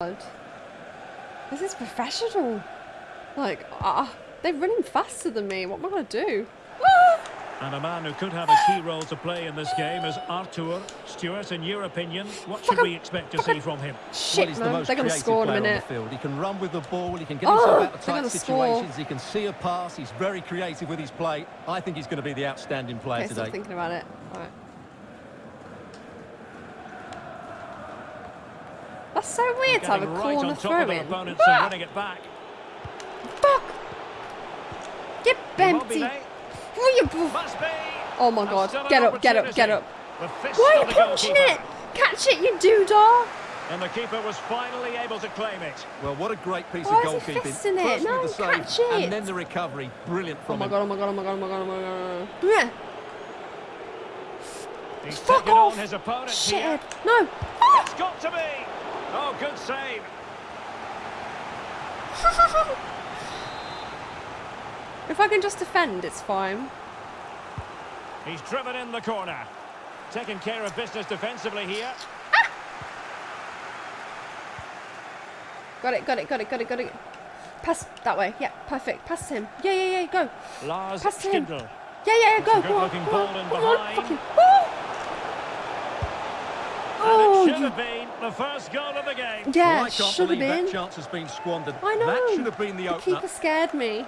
God. This is professional. Like, ah, they're running faster than me. What am I going to do? Ah! And a man who could have a key role to play in this game is Artur. Stuart, in your opinion, what should we expect to see from him? Shit, well, he's the most They're going to creative score in a player on the field. He can run with the ball, he can get Oh, himself out of tight gonna score. situations, he can see a pass, he's very creative with his play. I think he's going to be the outstanding player Okay, stop today. thinking about it. All right. That's so weird to have a Getting right corner throw in. opponents Ah! winning it back. Fuck! Get Immobile empty. Oh, you- Must be. Oh my And god. Get up, get up, get up. opportunity. The fist Why are you punching it? Catch it, you doodah! And the keeper was finally able to claim it. Well, what a great piece Why of is he goalkeeping. fisting it? No, with the save, catch it. and then the recovery. Brilliant Oh from my him. god, oh my god, oh my god, oh my god, oh my god. Yeah. He's Fuck off! on his opponent Shit. here. No. It's got to be. Oh, good save. if I can just defend, it's fine. He's driven in the corner. Taking care of business defensively here. Ah! Got it, got it, got it, got it, got it. Pass that way. Yeah, perfect. Pass him. Yeah, yeah, yeah, go. Lars Pass him. Stindl. Yeah, yeah, yeah, go. Good Go on, looking go ball on, in come on, fucking- Woo! And it should have um, been the first goal of the game. Yeah, Well, I can't should have believe been. that chance has been squandered. I know. That should have been the The opener. keeper scared me.